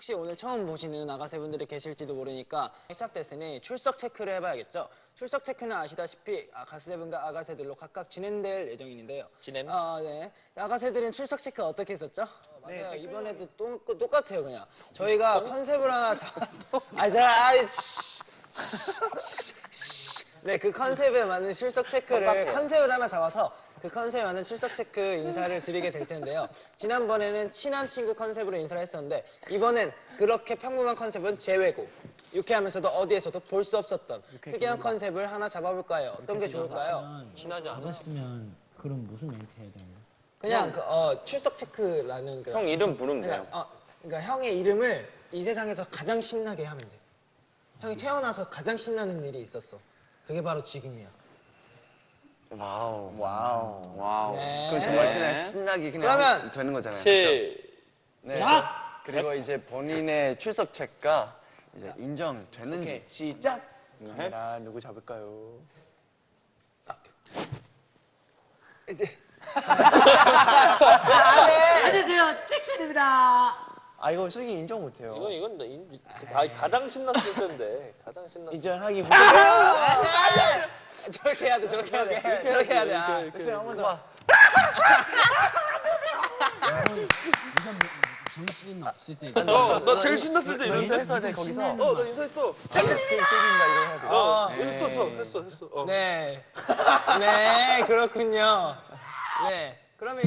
혹시 오늘 처음 보시는 아가새 분들이 계실지도 모르니까 시작됐으니 출석 체크를 해봐야겠죠. 출석 체크는 아시다시피 아가새 분과 아가새들로 각각 진행될 예정인데요. 진행? 아, 네. 아가새들은 출석 체크 어떻게 했었죠? 어, 맞아요. 이번에도 또, 똑같아요, 그냥. 저희가 컨셉을 하나 잡아서. 아, 자, 아이, 씨. 네, 그 컨셉에 맞는 출석 체크를 컨셉을 하나 잡아서 그 컨셉에 맞는 출석 체크 인사를 드리게 될 텐데요. 지난번에는 친한 친구 컨셉으로 인사를 했었는데 이번엔 그렇게 평범한 컨셉은 제외고 유쾌하면서도 어디에서도 볼 수 없었던 특이한 컨셉을 하나 잡아볼까요? 어떤 게 좋을까요? 친하지 않아. 나갔으면 그럼 무슨 멘트 해야 거야? 그냥 그, 어, 출석 체크라는 그 형 이름 부르면 그러니까, 돼요. 어, 그러니까 형의 이름을 이 세상에서 가장 신나게 하면 돼. 형이 태어나서 가장 신나는 일이 있었어. 그게 바로 지금이야. 와우. 와우. 와우. 네. 그건 정말 그냥 신나게 그냥 그러면 되는 거잖아요. 시. 네. 그리고 이제 본인의 출석 체크가 이제 인정되는지 시작. 카메라 누구 잡을까요? 안녕하세요, 잭슨입니다. 아 이거 슬기 인정 못해요. 이건 이건 나 인- 가, 가장 신났을 텐데. 가장 신났을 이전하기 저렇게 해야 돼, 저렇게 해야 돼. 저렇게 해야 돼. 아. 백승 한번 더. 정신 없을 때. 때. 어, 나 제일 신났을 때 이런 인사했어야 돼 거기서. 어, 나 인사했어. 짝짝인가 이거 해야 돼. 어, 했어, 했어, 했어, 했어. 어. 네. 네, 그렇군요. 네. 그러면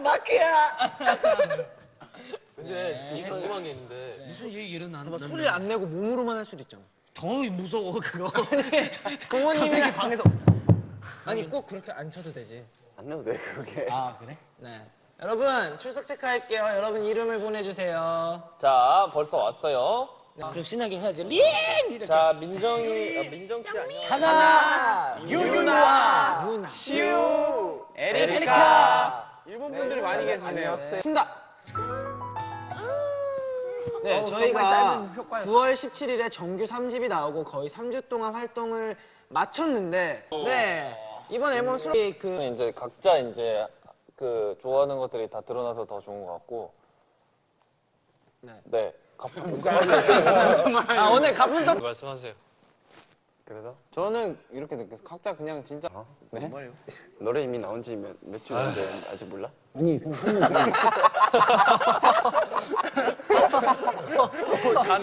일단 근데 되게 궁금한 게 있는데. 무슨 얘기 일어나는 소리를 안 내고 몸으로만 할 수도 있잖아. 더 무서워 그거. 부모님이 방에서 아니 꼭 그렇게 안 쳐도 되지. 안 넣어도 돼 그게. 아 그래? 네. 여러분 출석 체크할게요. 여러분 이름을 보내주세요. 자, 벌써 왔어요. 그럼 신나게 해야지. 린 이렇게. 자, 민정이, 아, 민정 씨 안녕. 하나. 유유나. 시우, 에리카. 일본 분들이 많이 계시네요. 친다. 네, 어우, 저희가 정말 짧은 효과였어. 9월 17일에 정규 3집이 나오고 거의 3주 동안 활동을 마쳤는데, 네 이번 앨범 수록 그 이제 각자 이제 그 좋아하는 것들이 다 드러나서 더 좋은 것 같고. 네. 네. 가쁜 아, 오늘 가분석 말씀하세요. 그래서 저는 이렇게 느꼈어요. 각자 그냥 진짜 네? 뭔 말이요? 노래 이미 나온 지몇몇주 됐는데 아직 몰라? 아니 그럼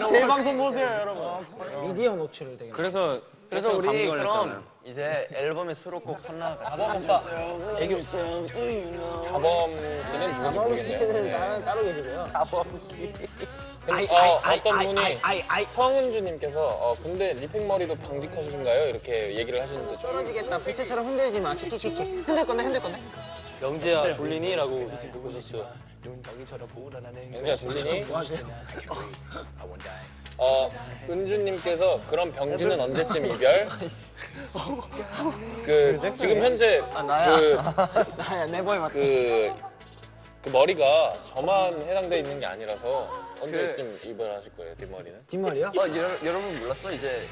제 방송 보세요, 여러분. 미디어 노출을 되게 그래서 그래서 우리 그럼. 이제 앨범의 수록곡 하나 자범 오빠. 애교. 자범 씨는 자범 씨는. 따- 따로 계시고요. 근데 어, 어떤 분이 성은주님께서 어, 근데 리팩 머리도 방직하신가요? 이렇게 얘기를 하시는데 떨어지겠다. 부채처럼 흔들지 마. 키키키키. 흔들 건데 흔들 건데. 영재야 졸리니? 라고 보셨어요. 영재야 졸리니? 어, 은주님께서 그럼 병진은 언제쯤 이별? 그 지금 현재 그, 나야 내 보이 맞다. 그, 그 머리가 저만 해당돼 있는 게 아니라서 언제쯤 이별하실 거예요 뒷머리는? 뒷머리요? 어, 여러, 여러분 몰랐어? 이제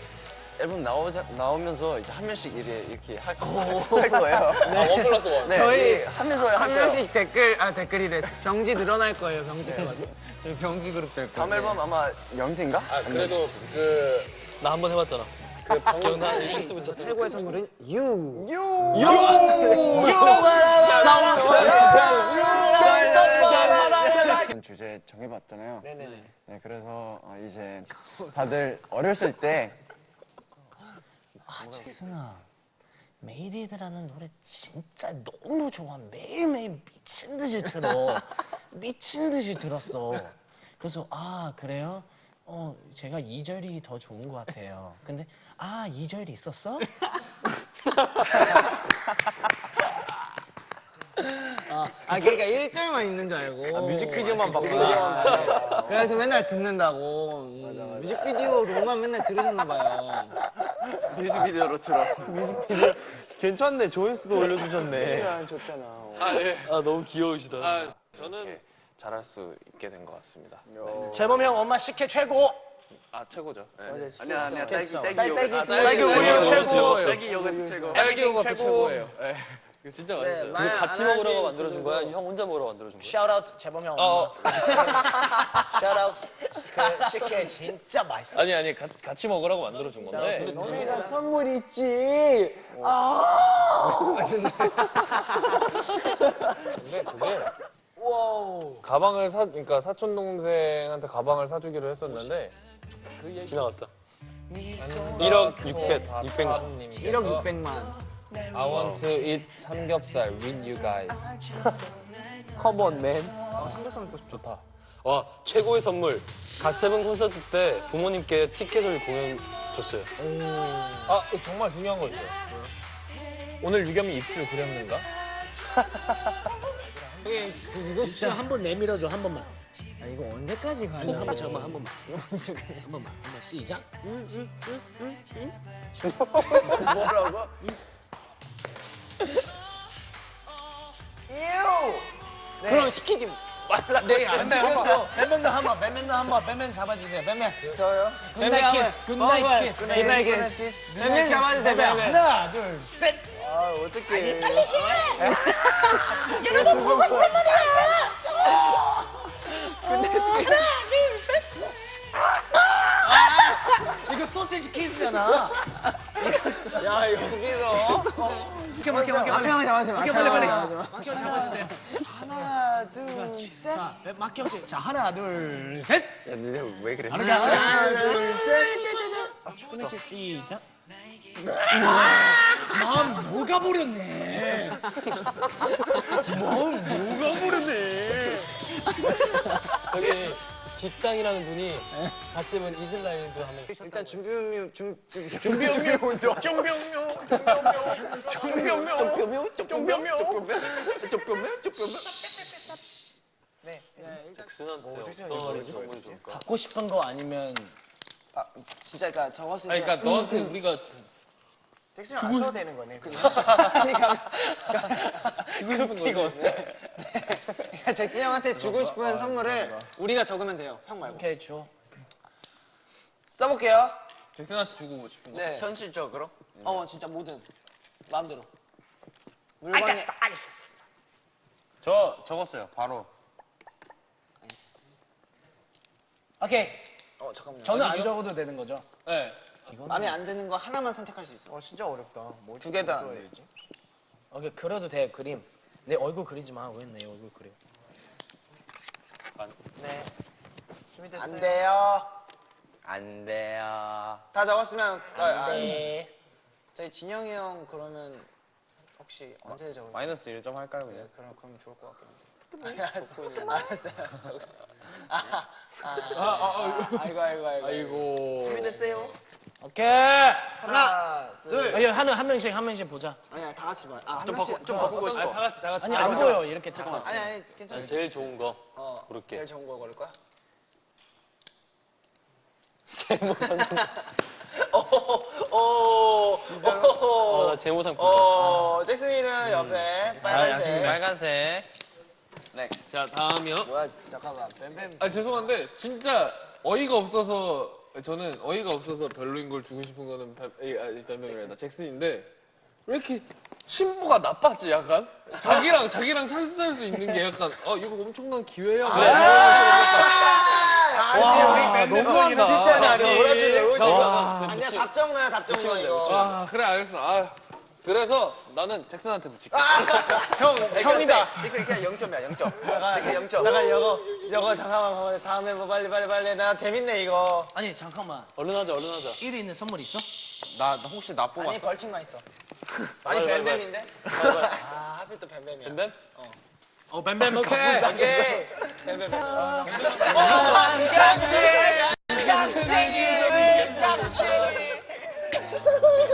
앨범 나오자, 나오면서 이제 한 명씩 이렇게, 이렇게 할, 할 거예요. 아원 플러스 원. 네, 저희 하면서 할한 거예요. 명씩 댓글 아 댓글이래. 병지 늘어날 거예요. 병지 해가지고. 저희 병지 그룹 될 다음 앨범 아마 영세인가? 아 그래도 그 나 한 번 해봤잖아. 그 기억나? 최고의 선물은 유. 이런 주제 정해봤잖아요. 네네. 네, 그래서 어, 이제 다들 어렸을 때 아 잭슨아. 메이디드라는 노래 진짜 너무 좋아. 매일매일 미친 듯이 들어. 미친 듯이 들었어. 그래서 아 그래요? 어 제가 2절이 더 좋은 것 같아요. 근데 아 2절이 있었어? 아 그러니까 1절만 있는 줄 알고. 뮤직비디오만 봤고. 그래서 맨날 듣는다고. 음, 뮤직비디오로만 맨날 들으셨나 봐요. 뮤직비디오로 들어. 괜찮네. 조회수도 올려주셨네. 아 너무 귀여우시다. 아, 저는 잘할 수 있게 된 것 같습니다. 재범 형 엄마 식혜 최고. 아 최고죠. 네. 아니야, 아니야. 딸기, 딸기 딸-. 딸기 아. 딸기 요거트 최고. 딸기 요거트 최고. 딸기 요거트 최고예요. 이거 진짜 네, 맛있어요. 말 이거 같이 안 먹으라고 하신 만들어준 거야? 분들도 형 혼자 먹으라고 만들어준 거야? shout out 재범 형 어, 엄마. shout out 그 식혜 진짜 맛있어. 아니 아니 같이 같이 먹으라고 만들어준 건데. 너네가 선물 있지. 근데 그게 가방을 사 그러니까 사촌 동생한테 가방을 사주기로 했었는데 그 얘기 지나갔다. 1억 600 600만 1억 600만. I want to eat 삼겹살 with you guys. 컴온 맨. 좋다. 와 최고의 선물. 갓세븐 콘서트 때 부모님께 티켓을 공연 줬어요. 아 정말 중요한 거 있어요. 오늘 유겸이 입술 그렸는가? 이거 진짜 한 번 내밀어줘 한 번만. 아, 이거 언제까지 가냐? 한 번 잠깐만 한 번만. 한 번만 한 번 시작. 뭐라고? 그럼 시키지 말라. 난 안 시켰어. 뱀뱀도 한번 뱀뱀도 한번 뱀뱀 잡아주세요 뱀뱀. 저요? good night kiss good night kiss good night kiss. 뱀뱀 잡아주세요. 뱀뱀. 하나 둘 셋. 아 어떡해. 이거 소시지 키스잖아. 야 여기서. 이렇게 막혀 막혀 앞에 한번 잡아주세요. 막혀 앞에 빨리 빨리. 막혀 잡아주세요. 하나 둘 셋. 자뱀 막혀 씨. 자 하나 둘 셋. 야 니네 왜 그래? 하나 하나 둘 셋. 굿나잇 키스 시작. 아, 마음 녹아버렸네. 저기 뒷땅이라는 분이 갓세븐 이슬라이드 하면 일단 준비운명 준 정병명 정병명 정병명 준비운명 정병명 잭슨한테 어떤 선물이 줄까? 갖고 싶은 거 아니면 아 진짜 그러니까 적었을 때. 그러니까 너한테 우리가 텍스를 안 써도 되는 거네. 그러니까 주고 싶은 거 이거. 그러니까 잭슨 형한테 주고 싶은 선물을 우리가 적으면 돼요. 형 말고. 오케이 줘. 써볼게요. 잭슨한테 주고 싶은 거 네. 현실적으로? 어 진짜 뭐든 마음대로. 물건이 저 적었어요. 바로. 오케이. 어 잠깐만요. 저는 안 적어도 되는 거죠? 네. 마음에 안 드는 거 하나만 선택할 수 있어. 어 진짜 어렵다. 뭐두개 다 안 돼. 오케이 그려도 돼 그림. 내 얼굴 그리지 마. 왜 내 얼굴 그려? 네. 안 돼요. 안 돼요. 다 적었으면 아, 아, 네. 저희 진영이 형 그러면 혹시 언제 적을? 마이너스 1점 할까요 네, 그냥? 그럼 그럼 좋을 것 같긴 한데. 알았어. 알았어요. 아, 아, 아이고 아이고 아이고. 아이고 오케이. 하나, 둘. 여기 한, 한 명씩 한 명씩 보자. 아니야 다 같이 봐. 아, 한좀 명씩. 바꾸- 좀 어, 바꾸고 아, 거? 다 같이 다 같이 아니 안 보여 이렇게 다 같이. 아니 아니 괜찮아. 제일 좋은 거. 어, 고를게. 제일 좋은 거 고를 거야? 오, 오, 어, 나 제모 상품. 오, 잭슨이는 옆에 빨간색. 빨간색. 자 다음이요. 뭐야, 잠깐만. 아 죄송한데 진짜 어이가 없어서 저는 어이가 없어서 별로인 걸 주고 싶은 거는 뱀, 에, 아니, 뱀뱀이 아니라 잭슨인데 왜 이렇게 신부가 나빴지 약간? 자기랑 자기랑 찬스할 수 있는 게 약간 어 이거 엄청난 기회야. 뭐와 너무한다. 몰아줄래? 와, 아니야, 답정 나야, 답정 나 이거. 와 그래 알겠어. 아 그래서 나는 잭슨한테 붙일게 형 형이다 잭슨 그냥 0점이야 0점. 잭슨 0점. 잠깐, 이거, 이거 잠깐만, 봐봐. 다음에 뭐 빨리, 빨리, 빨리. 나 재밌네, 이거. 아니 잠깐만. 얼른 하자 얼른 하자. 1위 있는 선물 있어? 나 나 혹시 나 아니, 뽑았어? 벌칙만 있어. 아니, 빨리, 뱀뱀인데? 아, 하필 또 뱀뱀이야. 뱀뱀? 어 뱀뱀 오케이. 오케이. 뱀뱀.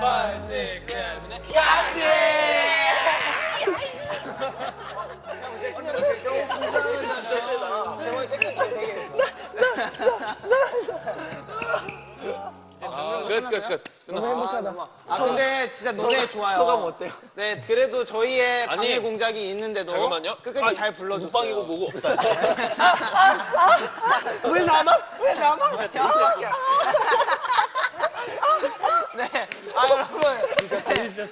5, 6, 7, 8 아, 끝, 끝, 끝. 끝났어. 아 근데 진짜 노래 좋아요. 소감 어때요? 네, 그래도 저희의 아니, 방해 공작이 있는데도 잠깐만요. 끝까지 아, 잘 불러줬어요. 국방이고 뭐고 없다. 왜 나만? 왜 나만? 네. 아 여러분.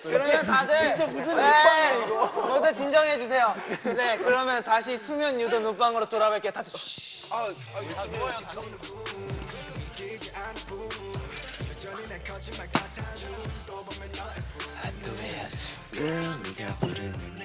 그러면 다들 네, 모두 진정해 주세요. 네, 그러면 다시 수면 유도 눈방으로 돌아갈게요. 다들 쉬. Talk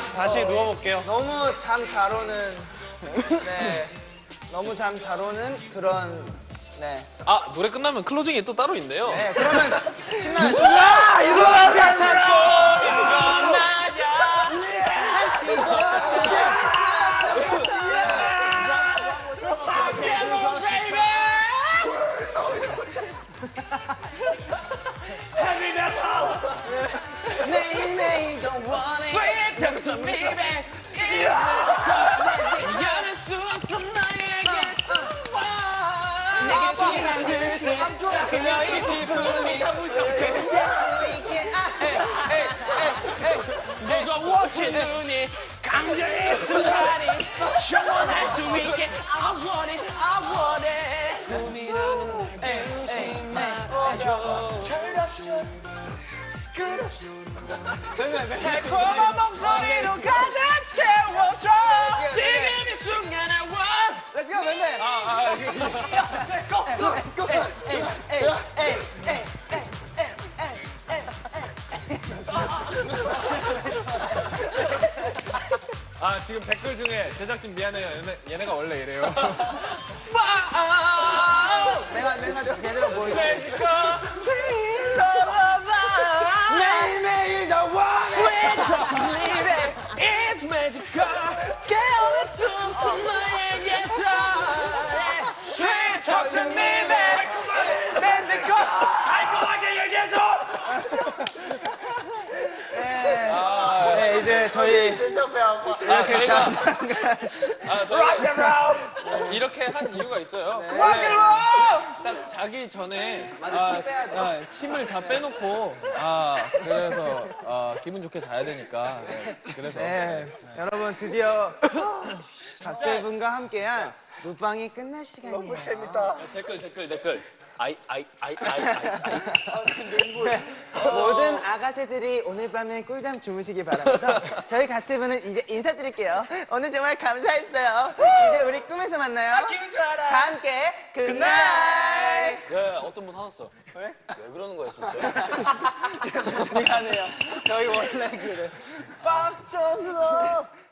이제 네, 저희가 이제 다시 누워볼게요. 너무 잠 잘 오는 네 너무 잠 잘 오는 그런 네. 아 노래 끝나면 클로징이 또 따로 있네요. 네 그러면 신나야죠. 아 일어나자 찾 이겨낼 수 없어 너에게서 내게 지난 듯이 그녀 이 기분이 아. 무거워진 눈이 감정의 순간이 영원할 수 있게 I want it, I want it 꿈이라는 날 주지 말아줘 달콤한 목소리로 가득 채워줘. 지금 이 순간 I want Let's go, 맨날. 아 지금 댓글 중에 제작진 미안해요. 얘네, 얘네가 원래 이래요. 내가 내가 제대로 보여줄 저희 이렇게 자 아, 저희가 이렇게 한 이유가 있어요. 원래 딱 자기 전에 아. 아, 힘을 다 빼놓고 아 그래서 아, 기분 좋게 자야 되니까. 네, 그래서 네, 여러분 드디어 갓세븐과 함께한 눕방이 끝날 시간이에요. 너무 재밌다. 댓글 댓글 댓글 아이 아이 아이 아이 아이 모든 아가새들이 오늘 밤에 꿀잠 주무시기 바라면서 저희 갓세븐은 이제 인사드릴게요. 오늘 정말 감사했어요. 이제 우리 꿈에서 만나요. 기분 좋아라. 다 함께 good night. 야, 어떤 분 화났어? 왜? 왜 그러는 거야 진짜? 미안해요. 저희 원래 그래. 빡쳐서.